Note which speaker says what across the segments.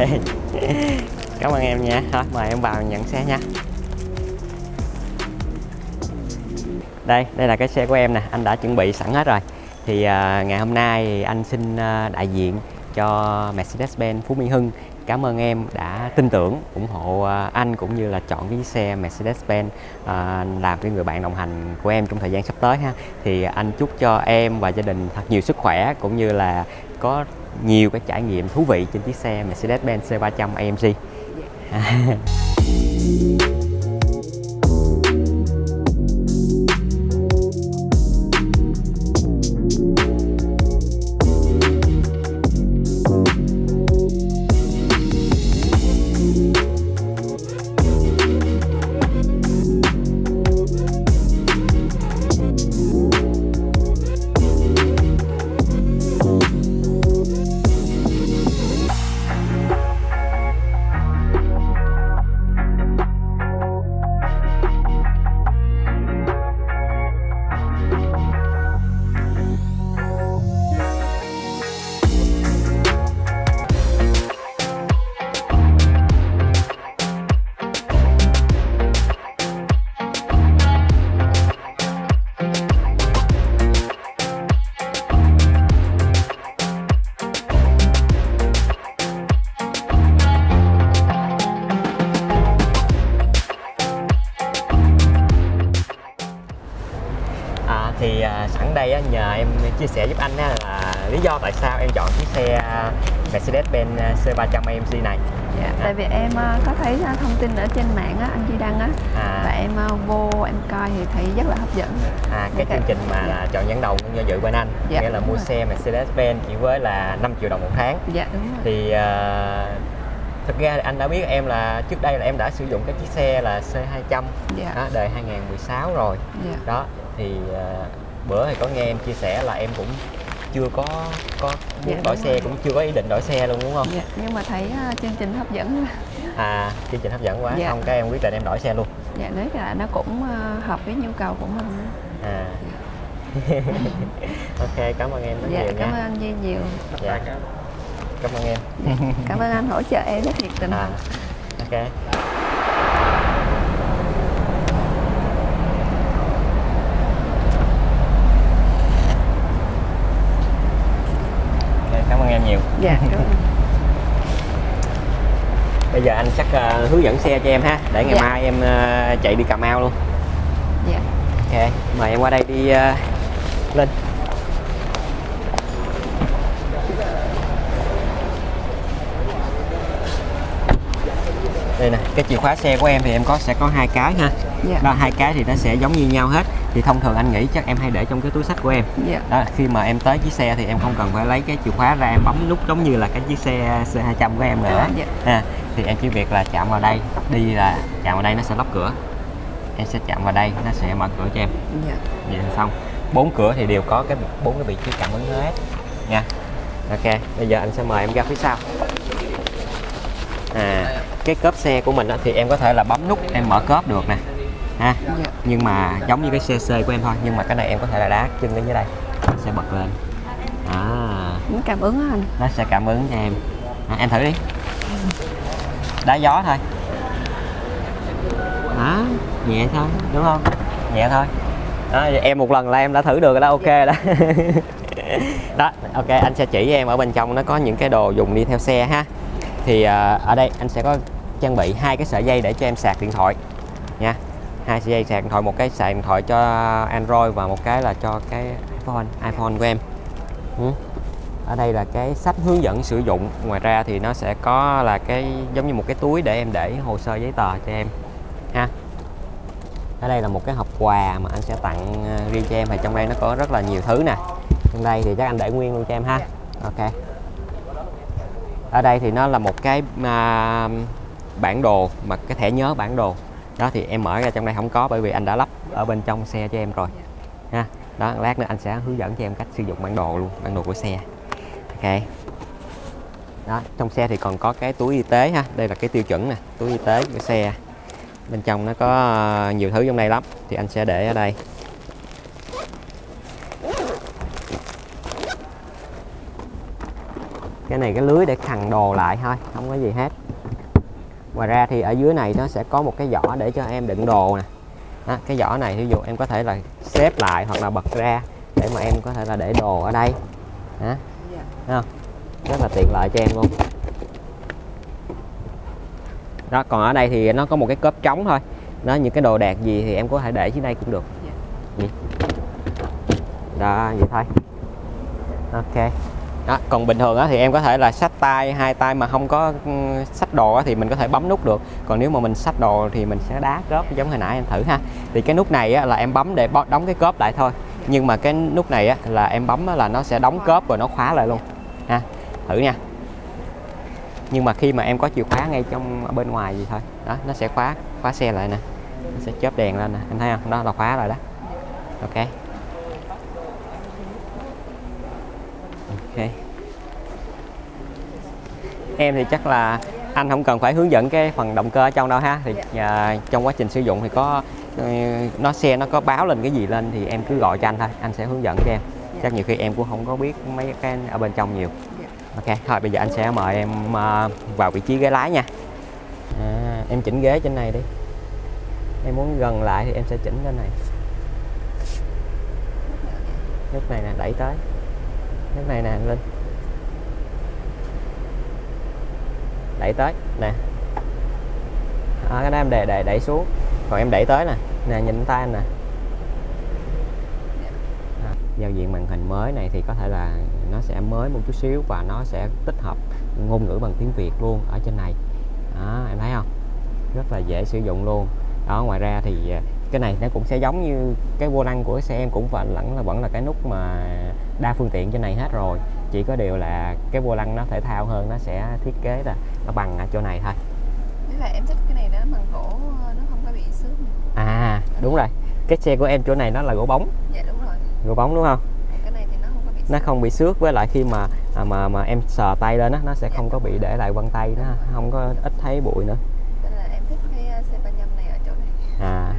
Speaker 1: cảm ơn em nha. Thôi mời em vào nhận xe nha. Đây đây là cái xe của em nè. Anh đã chuẩn bị sẵn hết rồi. Thì à, ngày hôm nay thì anh xin à, đại diện cho Mercedes-Benz Phú Mỹ Hưng. Cảm ơn em đã tin tưởng ủng hộ à, anh cũng như là chọn cái xe Mercedes-Benz à, làm cái người bạn đồng hành của em trong thời gian sắp tới ha. Thì anh chúc cho em và gia đình thật nhiều sức khỏe cũng như là có nhiều cái trải nghiệm thú vị trên chiếc xe Mercedes-Benz C300 AMG À, thì à, sẵn đây á, nhờ em chia sẻ giúp anh á, là lý do tại sao em chọn chiếc xe à, Mercedes-Benz à, C300 AMG này.
Speaker 2: Dạ, tại vì em ờ, có thấy thông tin ở trên mạng á, anh Duy Đăng á
Speaker 1: À.
Speaker 2: và em vô em coi thì thấy rất là hấp dẫn.
Speaker 1: À, cái
Speaker 2: Dạ.
Speaker 1: chương trình mà là chọn dẫn đầu cũng do dự bên anh,
Speaker 2: Dạ,
Speaker 1: nghĩa là mua
Speaker 2: rồi.
Speaker 1: xe Mercedes-Benz chỉ với là 5 triệu đồng một tháng.
Speaker 2: Dạ đúng rồi.
Speaker 1: Thì à, thực ra thì anh đã biết em là trước đây là em đã sử dụng cái chiếc xe là C200
Speaker 2: Dạ.
Speaker 1: đó, đời 2016 rồi.
Speaker 2: Dạ.
Speaker 1: Đó thì à, bữa thì có nghe em chia sẻ là em cũng chưa có có muốn
Speaker 2: Dạ,
Speaker 1: đổi xe
Speaker 2: rồi.
Speaker 1: cũng chưa có ý định đổi xe luôn đúng không?
Speaker 2: Dạ, nhưng mà thấy ờ, chương trình hấp dẫn
Speaker 1: À chương trình hấp dẫn quá
Speaker 2: Dạ.
Speaker 1: xong cái em quyết định em đổi xe luôn.
Speaker 2: dạ đấy là nó cũng ờ, hợp với nhu cầu của mình.
Speaker 1: À. ok cảm ơn em rất
Speaker 2: Dạ
Speaker 1: nhiều
Speaker 2: cảm
Speaker 1: nha.
Speaker 2: ơn anh Duy nhiều.
Speaker 1: Dạ. Cảm ơn em.
Speaker 2: Cảm ơn anh hỗ trợ em rất nhiệt tình.
Speaker 1: À. Ok, cảm ơn em nhiều.
Speaker 2: Dạ ơn.
Speaker 1: Bây giờ anh chắc ờ, hướng dẫn xe cho em ha, để ngày
Speaker 2: Dạ.
Speaker 1: mai em ờ, chạy đi Cà Mau luôn.
Speaker 2: Dạ.
Speaker 1: Ok, mời em qua đây đi ờ, lên. Đây nè, cái chìa khóa xe của em thì em có sẽ có hai cái ha.
Speaker 2: Dạ.
Speaker 1: Đó hai cái thì nó sẽ giống như nhau hết. Thì thông thường anh nghĩ chắc em hay để trong cái túi sách của em.
Speaker 2: Dạ.
Speaker 1: Đó, khi mà em tới chiếc xe thì em không cần phải lấy cái chìa khóa ra em bấm nút giống như là cái chiếc xe C200 của em nữa.
Speaker 2: À, dạ.
Speaker 1: Ha, thì em chỉ việc là chạm vào đây, đi là chạm vào đây nó sẽ lóc cửa. Em sẽ chạm vào đây, nó sẽ mở cửa cho em.
Speaker 2: Dạ.
Speaker 1: Vậy là xong. Bốn cửa thì đều có cái bốn cái vị trí cảm ứng hết nha. Ok, bây giờ anh sẽ mời em ra phía sau. À, cái cốp xe của mình á, thì em có thể là bấm nút em mở cốp được nè. Ha.
Speaker 2: Dạ.
Speaker 1: Nhưng mà giống như cái CC của em thôi, nhưng mà cái này em có thể là đá chân lên dưới đây. Nó sẽ bật lên. À,
Speaker 2: Những cảm ứng anh.
Speaker 1: nó sẽ cảm ứng cho em. À, em thử đi. Đá gió thôi. Đó, nhẹ thôi, đúng không? Nhẹ thôi. Đó, em một lần là em đã thử được rồi đó, ok đó. đó, ok, anh sẽ chỉ em ở bên trong nó có những cái đồ dùng đi theo xe ha. Thì à, ở đây anh sẽ có trang bị hai cái sợi dây để cho em sạc điện thoại nha. Hai sợi dây sạc điện thoại, một cái sạc điện thoại cho Android và một cái là cho cái iPhone, iPhone của em. Ừ. Ở đây là cái sách hướng dẫn sử dụng. Ngoài ra thì nó sẽ có là cái giống như một cái túi để em để hồ sơ giấy tờ cho em ha ở đây là một cái hộp quà mà anh sẽ tặng ờ, riêng cho em và trong đây nó có rất là nhiều thứ nè trong đây thì chắc anh để nguyên luôn cho em ha ok ở đây thì nó là một cái à, bản đồ mà cái thẻ nhớ bản đồ đó, thì em mở ra trong đây không có, bởi vì anh đã lắp ở bên trong xe cho em rồi. Ha, đó, lát nữa anh sẽ hướng dẫn cho em cách sử dụng bản đồ luôn, bản đồ của xe. Ok. Đó, trong xe thì còn có cái túi y tế ha, đây là cái tiêu chuẩn nè, túi y tế của xe. Bên trong nó có ờ, nhiều thứ trong đây lắm, thì anh sẽ để ở đây. Cái này cái lưới để khằng đồ lại thôi, không có gì hết ngoài ra thì ở dưới này nó sẽ có một cái giỏ để cho em đựng đồ nè. Đó, cái giỏ này ví dụ em có thể là xếp lại hoặc là bật ra để mà em có thể là để đồ ở đây. Đó. Không? Rất là tiện lợi cho em luôn. Đó còn ở đây thì nó có một cái cốp trống thôi. Đó những cái đồ đạc gì thì em có thể để dưới đây cũng được.
Speaker 2: Dạ.
Speaker 1: Đó vậy thôi. Ok đó, còn bình thường á, thì em có thể là xách tay hai tay mà không có sách xách đồ á, thì mình có thể bấm nút được. Còn nếu mà mình xách đồ thì mình sẽ đá cớp giống hồi nãy em thử ha. Thì cái nút này á, là em bấm để đóng cái cớp lại thôi. Nhưng mà cái nút này á, là em bấm á, là nó sẽ đóng cớp rồi nó khóa lại luôn. Ha thử nha. Nhưng mà khi mà em có chìa khóa ngay trong ở bên ngoài gì thôi. Đó nó sẽ khóa khóa xe lại nè. Nó sẽ chớp đèn lên nè. Em thấy không? Đó là khóa rồi đó. Ok. Ok. Em thì chắc là anh không cần phải hướng dẫn cái phần động cơ ở trong đâu ha. Thì à, trong quá trình sử dụng thì có ờ, nó xe nó có báo lên cái gì lên thì em cứ gọi cho anh thôi. Anh sẽ hướng dẫn cho em. Chắc nhiều khi em cũng không có biết mấy cái ở bên trong nhiều.
Speaker 2: Dạ.
Speaker 1: ok thôi bây giờ anh sẽ mời em à, vào vị trí ghế lái nha. À, em chỉnh ghế trên này đi. Em muốn gần lại thì em sẽ chỉnh trên này. Nút này nè đẩy tới cái này nè lên. Đẩy tới nè. À, cái đó em đè đè đẩy xuống. Còn em đẩy tới nè. Nè nhìn tay anh nè. À, giao diện màn hình mới này thì có thể là nó sẽ mới một chút xíu và nó sẽ tích hợp ngôn ngữ bằng tiếng Việt luôn ở trên này. Đó em thấy không? Rất là dễ sử dụng luôn. Đó ngoài ra thì à, cái này nó cũng sẽ giống như cái vô lăng của xe em cũng vẫn vẫn là vẫn là cái nút mà đa phương tiện trên này hết rồi. Chỉ có điều là cái vô lăng nó thể thao hơn nó sẽ thiết kế là nó bằng ở chỗ này thôi.
Speaker 2: Với lại em thích cái này nó bằng gỗ nó không có bị xước
Speaker 1: à đúng rồi. Cái xe của em chỗ này nó là gỗ bóng.
Speaker 2: Dạ đúng rồi.
Speaker 1: gỗ bóng đúng không?
Speaker 2: Cái này thì nó không có bị
Speaker 1: nó
Speaker 2: xước.
Speaker 1: không bị xước với lại khi mà à, mà mà em sờ tay lên á nó sẽ không có bị để lại vân tay nó không có ít thấy bụi nữa
Speaker 2: Nên là em thích cái uh, C35 này ở chỗ này.
Speaker 1: à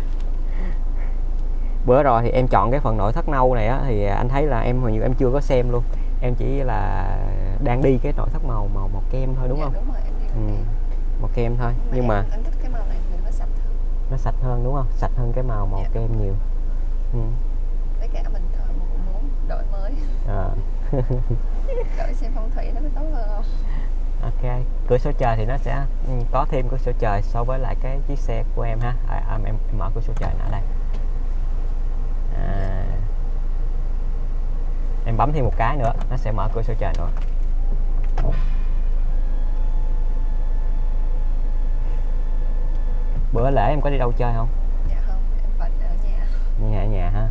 Speaker 1: bữa rồi thì em chọn cái phần nội thất nâu này á thì anh thấy là em hình như em chưa có xem luôn em chỉ là đang đi cái nội thất màu màu màu kem thôi đúng
Speaker 2: dạ,
Speaker 1: không
Speaker 2: Đúng rồi, em đi
Speaker 1: ừ, màu kem thôi nhưng mà
Speaker 2: em, em thích cái màu này vì nó sạch hơn.
Speaker 1: nó sạch hơn đúng không sạch hơn cái màu màu
Speaker 2: Dạ.
Speaker 1: kem nhiều ừ.
Speaker 2: Với cả mình thợ cũng muốn đổi mới,
Speaker 1: à.
Speaker 2: đổi xem phong thủy nó có tốt hơn không?
Speaker 1: ok cửa sổ trời thì nó sẽ ừ, có thêm cửa sổ trời so với lại cái chiếc xe của em ha à, à, em, em mở cửa sổ trời ở đây à. Em bấm thêm một cái nữa nó sẽ mở cửa sổ trời nữa bữa lễ em có đi đâu chơi không?
Speaker 2: Dạ không, em vẫn ở nhà.
Speaker 1: nhà ở nhà ha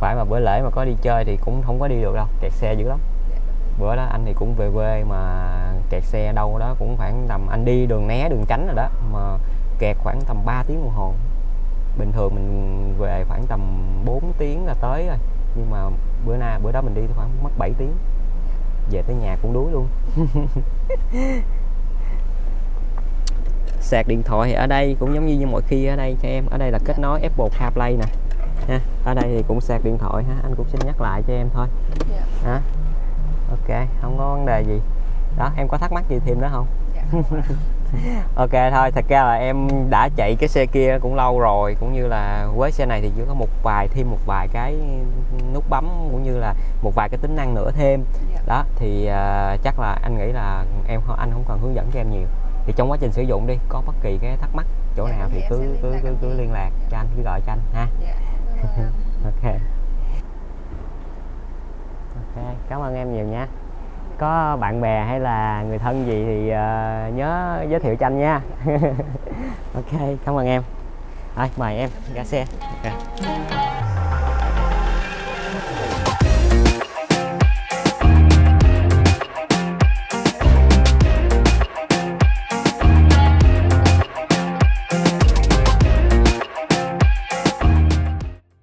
Speaker 1: phải mà bữa lễ mà có đi chơi thì cũng không có đi được đâu kẹt xe dữ lắm.
Speaker 2: Dạ,
Speaker 1: bữa đó anh thì cũng về quê mà kẹt xe đâu đó cũng khoảng tầm anh đi đường né đường tránh rồi đó mà kẹt khoảng tầm 3 tiếng đồng hồ. Bình thường mình về khoảng tầm 4 tiếng là tới rồi nhưng mà bữa nay bữa đó mình đi khoảng mất 7 tiếng. Về tới nhà cũng đuối luôn. Sạc điện thoại thì ở đây cũng giống như, như mọi khi ở đây cho em. Ở đây là kết nối Apple CarPlay nè. Ha ở đây thì cũng sạc điện thoại ha. Anh cũng xin nhắc lại cho em thôi.
Speaker 2: Dạ,
Speaker 1: hả? Ok không có vấn đề gì. Đó em có thắc mắc gì thêm nữa không?
Speaker 2: Dạ.
Speaker 1: ok thôi thật ra là em đã chạy cái xe kia cũng lâu rồi cũng như là với xe này thì chỉ có một vài thêm một vài cái nút bấm cũng như là một vài cái tính năng nữa thêm.
Speaker 2: Dạ.
Speaker 1: đó thì à, chắc là anh nghĩ là em anh không cần hướng dẫn cho em nhiều. Thì trong quá trình sử dụng đi có bất kỳ cái thắc mắc chỗ
Speaker 2: Dạ,
Speaker 1: nào thì cứ cứ cứ, cứ liên lạc
Speaker 2: Dạ.
Speaker 1: cho anh cứ gọi cho anh ha. Ok. Ok cảm ơn em nhiều nha có bạn bè hay là người thân gì thì uh, nhớ giới thiệu cho anh nha. Ok cảm ơn em. Rồi mời em ra xe. Okay.